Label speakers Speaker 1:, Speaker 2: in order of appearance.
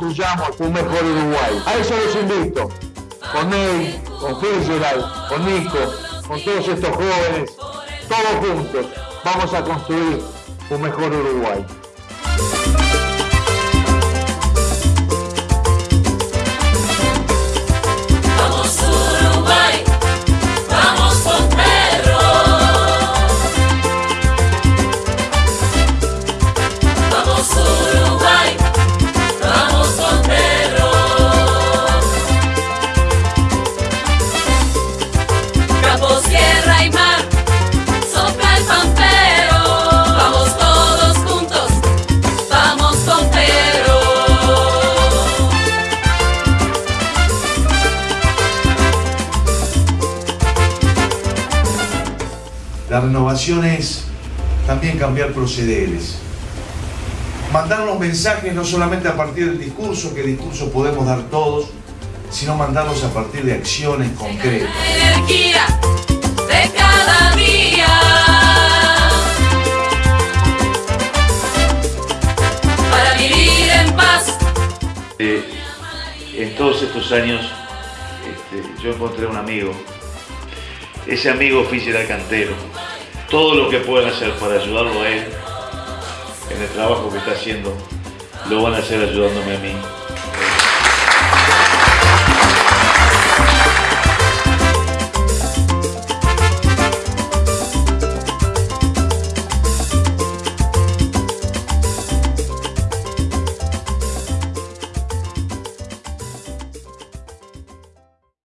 Speaker 1: construyamos un mejor Uruguay. A eso los invito, con él, con Fitzgerald, con Nico, con todos estos jóvenes, todos juntos, vamos a construir un mejor Uruguay.
Speaker 2: La renovación es también cambiar procederes. Mandar los mensajes no solamente a partir del discurso, que discurso podemos dar todos, sino mandarlos a partir de acciones concretas.
Speaker 3: La energía de cada día. Para vivir en paz.
Speaker 4: Eh, en todos estos años este, yo encontré un amigo. Ese amigo Fischer Cantero. Todo lo que puedan hacer para ayudarlo a él en el trabajo que está haciendo, lo van a hacer ayudándome a mí.